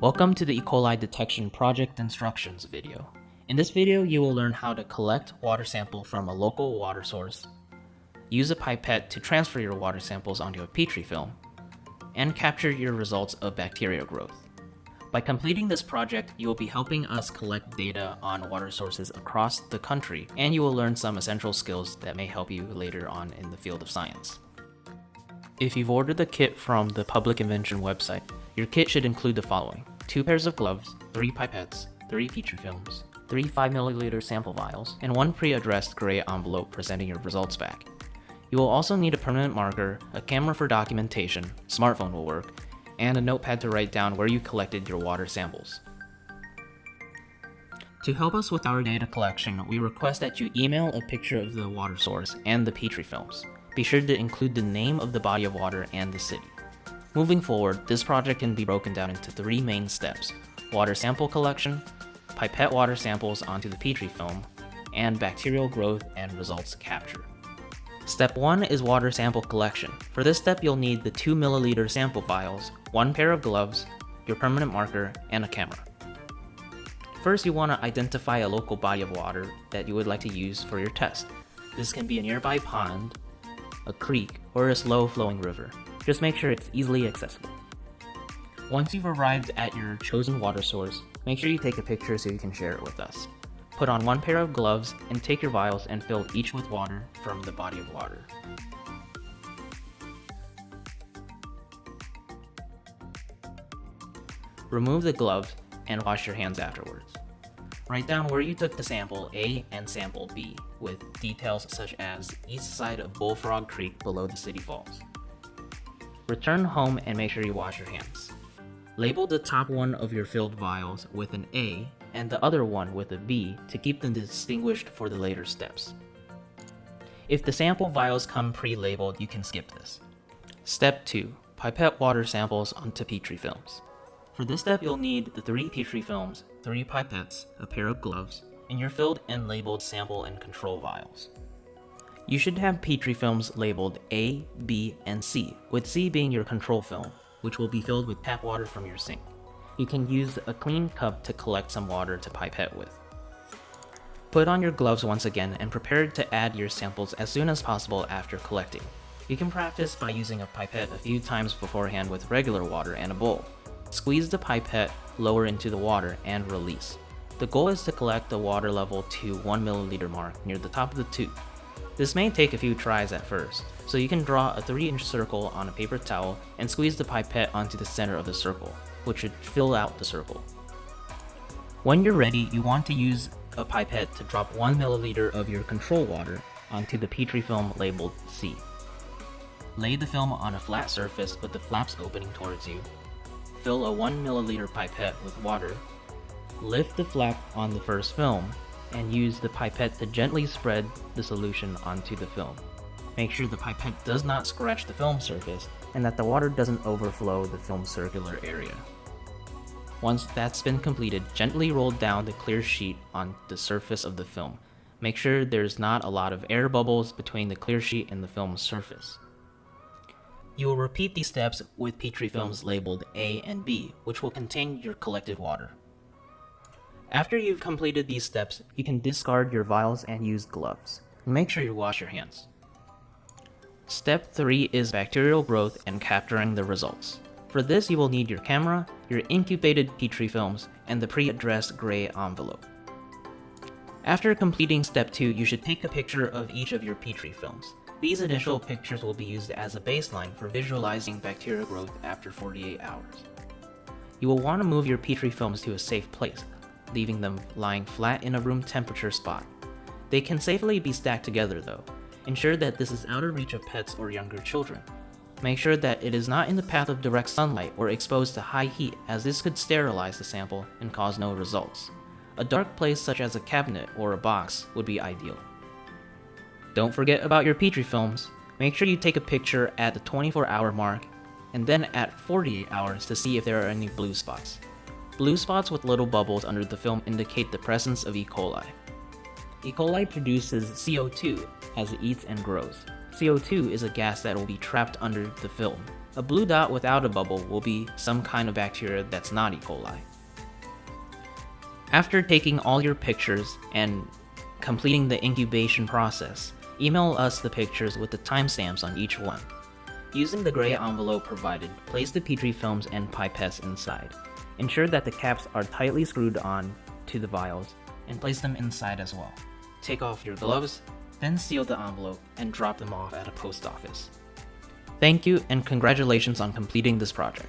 Welcome to the E. coli detection project instructions video. In this video, you will learn how to collect water sample from a local water source, use a pipette to transfer your water samples onto a Petri film, and capture your results of bacterial growth. By completing this project, you will be helping us collect data on water sources across the country, and you will learn some essential skills that may help you later on in the field of science. If you've ordered the kit from the Public Invention website, your kit should include the following. Two pairs of gloves, three pipettes, three Petri films, three 5ml sample vials, and one pre-addressed gray envelope for sending your results back. You will also need a permanent marker, a camera for documentation, smartphone will work, and a notepad to write down where you collected your water samples. To help us with our data collection, we request that you email a picture of the water source and the Petri films. Be sure to include the name of the body of water and the city. Moving forward, this project can be broken down into three main steps. Water sample collection, pipette water samples onto the Petri film, and bacterial growth and results capture. Step 1 is water sample collection. For this step, you'll need the 2 milliliter sample vials, one pair of gloves, your permanent marker, and a camera. First, you want to identify a local body of water that you would like to use for your test. This can be a nearby pond, a creek, or a slow-flowing river. Just make sure it's easily accessible. Once you've arrived at your chosen water source, make sure you take a picture so you can share it with us. Put on one pair of gloves and take your vials and fill each with water from the body of water. Remove the gloves and wash your hands afterwards. Write down where you took the sample A and sample B, with details such as east side of Bullfrog Creek below the city falls. Return home and make sure you wash your hands. Label the top one of your filled vials with an A and the other one with a B to keep them distinguished for the later steps. If the sample vials come pre-labeled, you can skip this. Step 2. Pipette water samples onto Petri films. For this step, you'll need the 3 Petri films, 3 pipettes, a pair of gloves, and your filled and labeled sample and control vials. You should have Petri films labeled A, B, and C, with C being your control film, which will be filled with tap water from your sink you can use a clean cup to collect some water to pipette with. Put on your gloves once again and prepare to add your samples as soon as possible after collecting. You can practice by using a pipette a few times beforehand with regular water and a bowl. Squeeze the pipette lower into the water and release. The goal is to collect the water level to 1 milliliter mark near the top of the tube. This may take a few tries at first, so you can draw a 3 inch circle on a paper towel and squeeze the pipette onto the center of the circle which should fill out the circle. When you're ready, you want to use a pipette to drop 1 milliliter of your control water onto the Petri film labeled C. Lay the film on a flat surface with the flaps opening towards you. Fill a 1 milliliter pipette with water. Lift the flap on the first film and use the pipette to gently spread the solution onto the film. Make sure the pipette does not scratch the film surface and that the water doesn't overflow the film's circular area. Once that's been completed, gently roll down the clear sheet on the surface of the film. Make sure there's not a lot of air bubbles between the clear sheet and the film's surface. You will repeat these steps with Petri films labeled A and B, which will contain your collected water. After you've completed these steps, you can discard your vials and use gloves. Make sure you wash your hands. Step 3 is bacterial growth and capturing the results. For this you will need your camera, your incubated Petri films, and the pre-addressed gray envelope. After completing step 2, you should take a picture of each of your Petri films. These initial pictures will be used as a baseline for visualizing bacterial growth after 48 hours. You will want to move your Petri films to a safe place, leaving them lying flat in a room temperature spot. They can safely be stacked together though, Ensure that this is out of reach of pets or younger children. Make sure that it is not in the path of direct sunlight or exposed to high heat as this could sterilize the sample and cause no results. A dark place such as a cabinet or a box would be ideal. Don't forget about your Petri films. Make sure you take a picture at the 24 hour mark and then at 48 hours to see if there are any blue spots. Blue spots with little bubbles under the film indicate the presence of E. coli. E. coli produces CO2 as it eats and grows. CO2 is a gas that will be trapped under the film. A blue dot without a bubble will be some kind of bacteria that's not E. coli. After taking all your pictures and completing the incubation process, email us the pictures with the timestamps on each one. Using the gray envelope provided, place the Petri films and pipettes inside. Ensure that the caps are tightly screwed on to the vials and place them inside as well. Take off your gloves, then seal the envelope and drop them off at a post office. Thank you and congratulations on completing this project.